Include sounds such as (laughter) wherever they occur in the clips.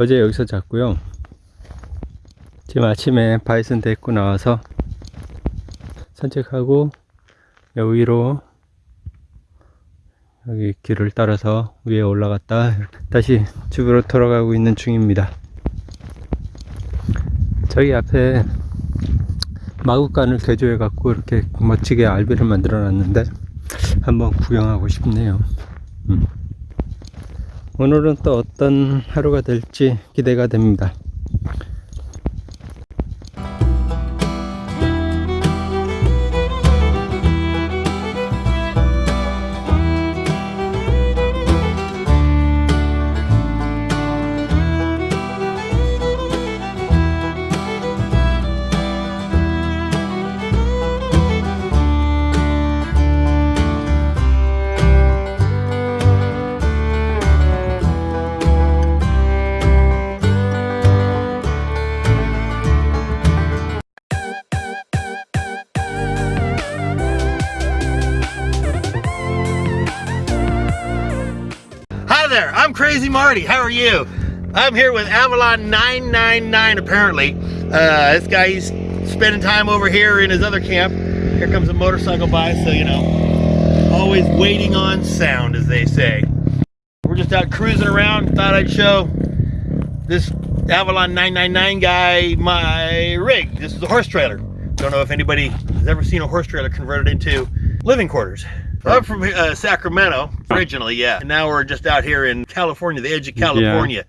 어제 여기서 잤고요. 지금 아침에 바이슨 데리고 나와서 산책하고 여기로 여기 길을 따라서 위에 올라갔다 다시 집으로 돌아가고 있는 중입니다. 저기 앞에 마구간을 개조해 갖고 이렇게 멋지게 알비를 만들어 놨는데 한번 구경하고 싶네요. 음. 오늘은 또 어떤 하루가 될지 기대가 됩니다. Crazy Marty. How are you? I'm here with Avalon 999 apparently. Uh, this guy, he's spending time over here in his other camp. Here comes a motorcycle by, so you know, always waiting on sound, as they say. We're just out cruising around. Thought I'd show this Avalon 999 guy my rig. This is a horse trailer. Don't know if anybody has ever seen a horse trailer converted into living quarters. I'm from uh, Sacramento originally, yeah. And now we're just out here in California, the edge of California,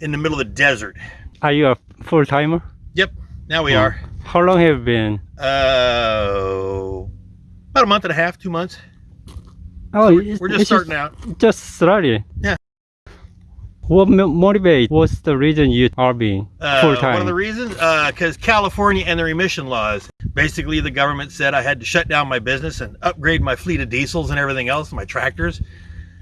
in the middle of the desert. Are you a full timer? Yep, now we are. How long have you been? Uh, about a month and a half, two months. Oh, We're just starting out. Just starting. Yeah. What mo- motivate? What's the reason you are being Uh, full time? One of the reasons, because California and their emission laws. Basically, the government said I had to shut down my business and upgrade my fleet of diesels and everything else, my tractors.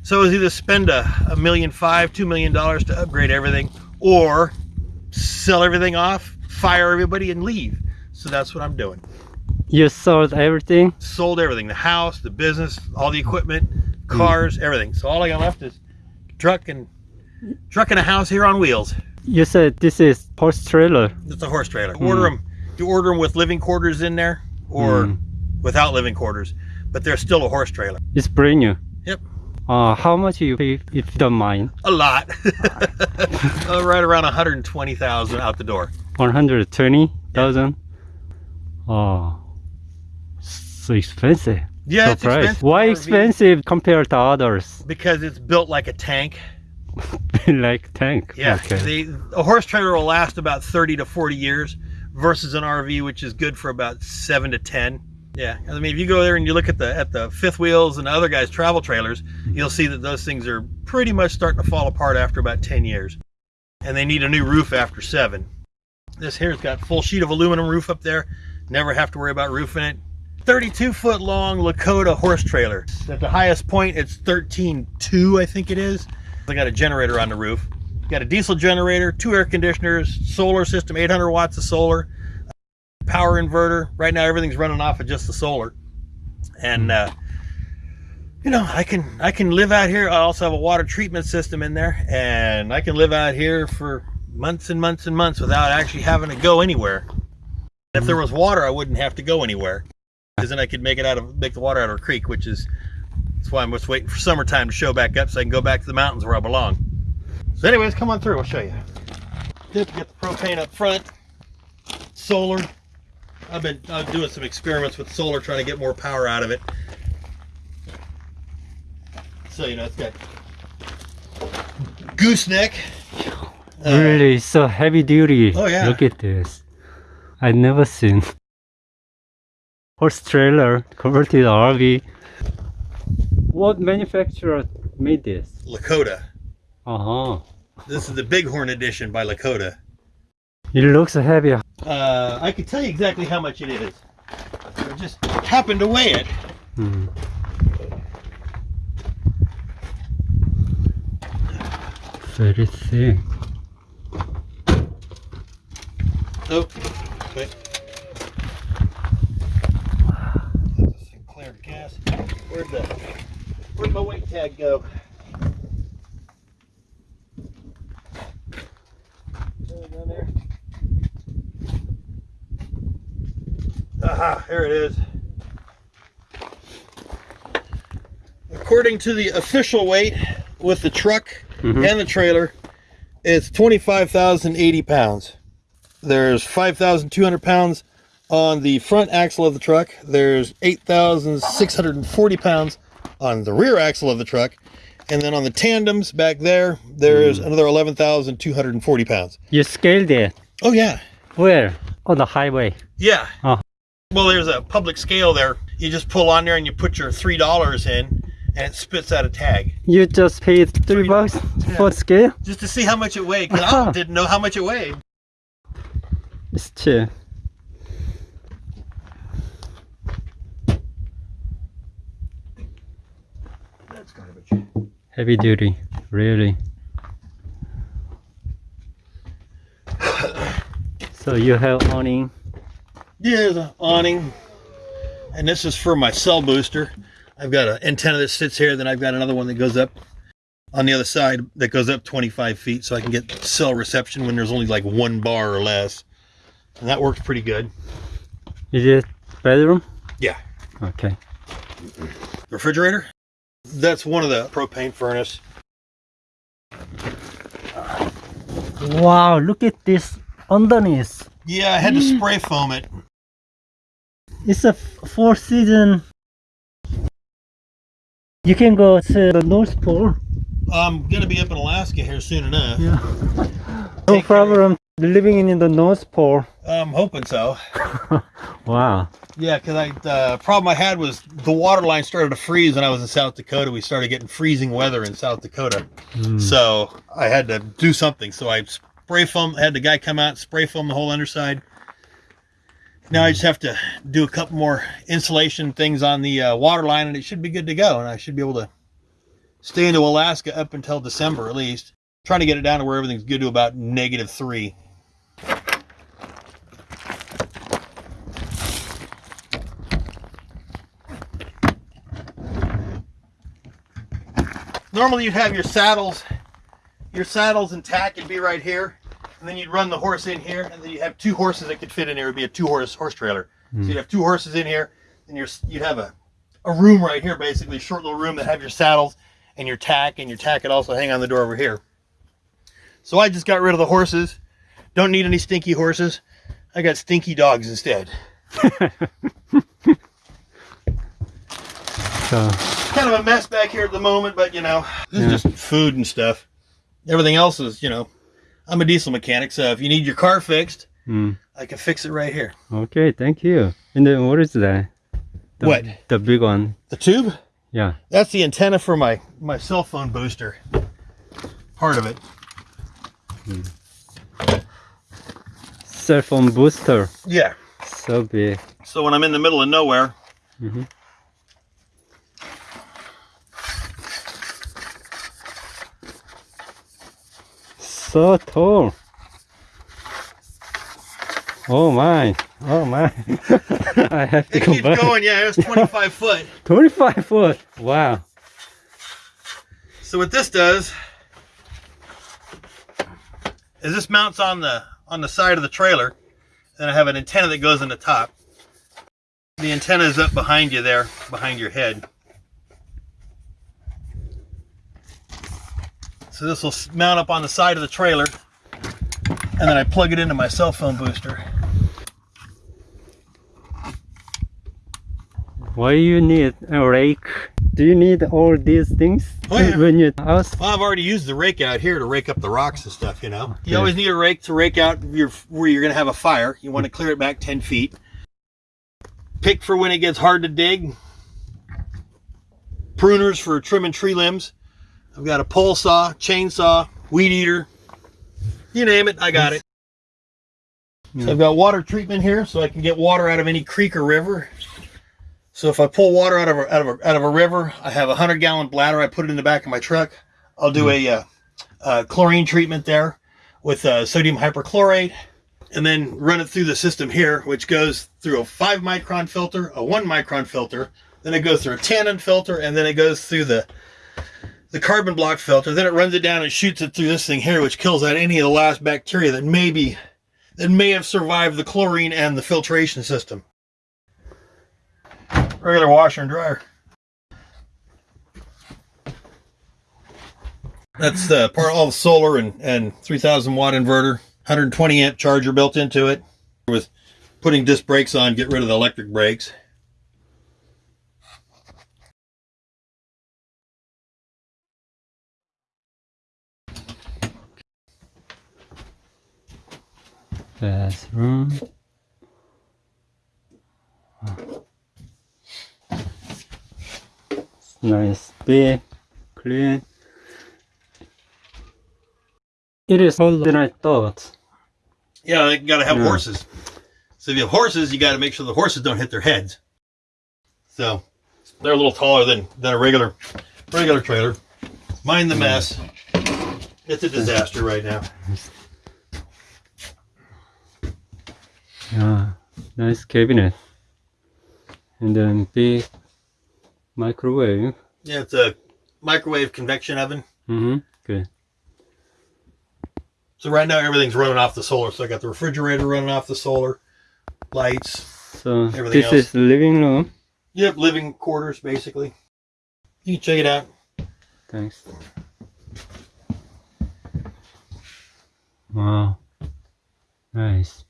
So it was either spend a, a million five, two million dollars to upgrade everything, or sell everything off, fire everybody, and leave. So that's what I'm doing. You sold everything. Sold everything: the house, the business, all the equipment, cars, everything. So all I got left is truck and truck and a house here on wheels. You said this is horse trailer. It's a horse trailer. Order them. You order them with living quarters in there or Hmm. without living quarters, but they're still a horse trailer. It's brand new. Yep. Uh, how much you pay if you don't mind? A lot. (laughs) Uh, right around 120,000 out the door. One hundred twenty thousand. Oh, so expensive. Yeah, So it's price. expensive. Why RV expensive compared to others? Because it's built like a tank. (laughs) (laughs) like tank. Yeah. Okay. The, a horse trailer will last about 30 to 40 years versus an RV, which is good for about seven to 10. Yeah. I mean, if you go there and you look at the at the fifth wheels and the other guys' travel trailers, you'll see that those things are pretty much starting to fall apart after about 10 years. And they need a new roof after seven. This here's got full sheet of aluminum roof up there. Never have to worry about roofing it. 32 foot long Lakota horse trailer. At the highest point, it's 13.2, I think it is. I got a generator on the roof. Got a diesel generator, two air conditioners, solar system, 800 watts of solar, power inverter. Right now, everything's running off of just the solar. And, uh, you know, I can I can live out here. I also have a water treatment system in there, and I can live out here for months and months and months without actually having to go anywhere. If there was water, I wouldn't have to go anywhere, because then I could make it out of make the water out of a creek, which is that's why I'm just waiting for summertime to show back up so I can go back to the mountains where I belong. So, anyways, come on through. I'll show you. Get the propane up front. Solar. I've been uh, doing some experiments with solar, trying to get more power out of it. So you know, it's got gooseneck. Uh, really, so heavy duty. Oh, yeah. Look at this. I've never seen horse trailer converted RV. What manufacturer made this? Lakota. Uh huh. This is the Bighorn edition by Lakota. It looks heavy. Uh, I can tell you exactly how much it is. I just happened to weigh it. Hmm. Very thick. Oh, wait. Sinclair gas. Where'd the where'd my weight tag go? There. Aha, there it is. According to the official weight with the truck Mhm. and the trailer, it's 25,080 pounds. There's 5,200 pounds on the front axle of the truck. There's 8,640 pounds on the rear axle of the truck. And then on the tandems back there, there's mm. another 11,240 pounds. You scaled it. Oh, yeah. Where? On the highway. Yeah. Oh. Well, there's a public scale there. You just pull on there and you put your $3 in and it spits out a tag You just paid three Three bucks Yeah. for scale? just to see how much it weighed. 'cause I (laughs) didn't know how much it weighed. It's cheap. Heavy duty, really. so you have awning. Yeah, an awning. And this is for my cell booster. I've got an antenna that sits here, then I've got another one that goes up on the other side that goes up 25 feet so I can get cell reception when there's only like one bar or less. And that works pretty good. Is it bedroom? Yeah. Okay. Refrigerator? That's one of the propane furnace. Wow, look at this underneath. Yeah, I had to mm. spray foam it. It's a four season. You can go to the North Pole. I'm gonna be up in Alaska here soon enough. Yeah. (laughs) no Take care. problem living in the North Pole. I'm hoping so. (laughs) Wow. Yeah, because I the problem I had was the water line started to freeze when I was in South Dakota. We started getting freezing weather in South Dakota, Mm. so I had to do something. So I spray foam. Had the guy come out, spray foam the whole underside. Now I just have to do a couple more insulation things on the uh, water line, and it should be good to go. And I should be able to stay into Alaska up until December at least. Trying to get it down to where everything's good to about negative three. Normally you'd have your saddles your saddles and tack would be right here and then you'd run the horse in here and then you'd have two horses that could fit in here. It would be a two horse horse trailer. So hmm. you'd have two horses in here and you're, you'd have a, a room right here basically a short little room that have your saddles and your tack and your tack could also hang on the door over here. So i just got rid of the horses. Don't need any stinky horses. I got stinky dogs instead. (laughs) So, kind of a mess back here at the moment, but you know, this Yeah. is just food and stuff. Everything else is, you know, I'm a diesel mechanic, so if you need your car fixed, mm, I can fix it right here. okay, thank you. And then what is that? The, What? The big one. The tube, Yeah. that's the antenna for my my cell phone booster. Part of it. Cell phone booster. Yeah. So big. So when I'm in the middle of nowhere, Mhm. So tall. Oh my. Oh my. (laughs) I have to it go keeps back. going. Yeah, it's 25 foot. (laughs) 25 foot. Wow. So what this does is this mounts on the on the side of the trailer. Then I have an antenna that goes in the top. The antenna is up behind you there, behind your head. So this will mount up on the side of the trailer. And then I plug it into my cell phone booster. Why do you need a rake? Do you need all these things Oh, yeah. when you house? Well, I've already used the rake out here to rake up the rocks and stuff, you know. Okay. You always need a rake to rake out your where you're going to have a fire. You want to clear it back 10 feet. Pick for when it gets hard to dig. Pruners for trimming tree limbs. I've got a pole saw, chainsaw, weed eater. You name it, I got it. So I've got water treatment here so I can get water out of any creek or river. So if I pull water out of a, out of a, out of a river, I have a hundred gallon bladder. I put it in the back of my truck. I'll do a, uh, uh, chlorine treatment there with uh, sodium hyperchlorate, and then run it through the system here, which goes through a five micron filter, a one micron filter, then it goes through a tannin filter, and then it goes through the the carbon block filter. Then it runs it down and shoots it through this thing here, which kills out any of the last bacteria that maybe that may have survived the chlorine and the filtration system. Regular washer and dryer. That's the part of all the solar and, and 3000 watt inverter, 120 amp charger built into it with putting disc brakes on, get rid of the electric brakes. Bathroom. It's nice, big, clean. It is older than I thought. Yeah, they got to have Yeah. horses. So if you have horses, you got to make sure the horses don't hit their heads. So they're a little taller than, than a regular regular trailer. Mind the mess. It's a disaster right now. Yeah, nice cabinet. And then big microwave. Yeah, it's a microwave convection oven. Mm-hmm. Good. So right now everything's running off the solar. So I got the refrigerator running off the solar, lights. So Everything this else. is the living room. Yep, living quarters basically. You can check it out. Thanks. Wow. Nice.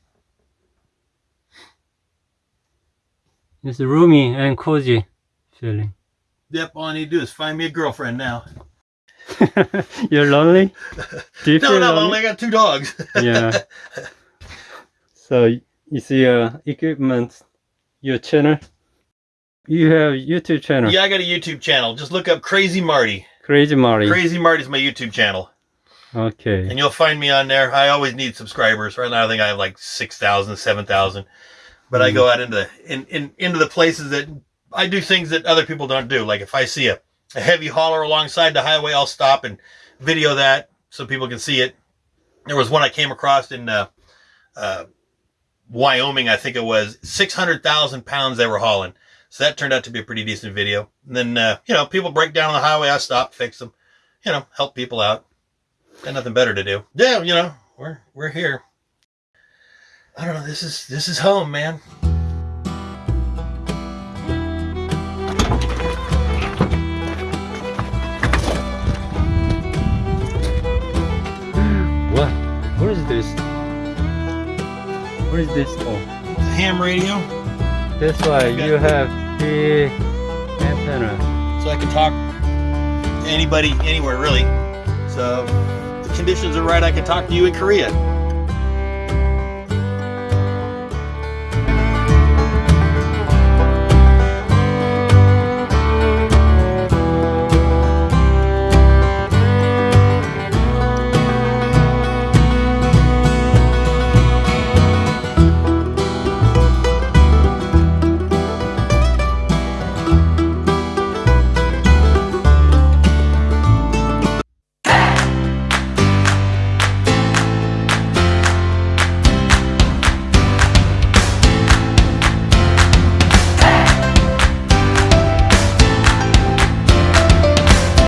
It's roomy and cozy feeling. Yep, all I need to do is find me a girlfriend now. (laughs) You're lonely? (laughs) Do you No, not lonely? only I got two dogs. (laughs) yeah. So you see your equipment, your channel. You have YouTube channel. yeah, I got a YouTube channel. Just look up Crazy Marty. Crazy Marty. Crazy Marty's my YouTube channel. Okay. And you'll find me on there. I always need subscribers. Right now I think I have like 6,000, 7,000. But I Mhm. go out into in, in into the places that I do things that other people don't do. Like if I see a, a heavy hauler alongside the highway, I'll stop and video that so people can see it. There was one I came across in uh, uh, Wyoming, I think it was 600,000 pounds they were hauling. So that turned out to be a pretty decent video. And then, uh, you know, people break down on the highway. I stop, fix them, you know, help people out. Got nothing better to do. Yeah, you know, we're, we're here. I don't know. This is, this is home, man. What? What is this? What is this for? It's a ham radio. That's why you have the antenna. so I can talk to anybody, anywhere, really. So the conditions are right, I can talk to you in Korea.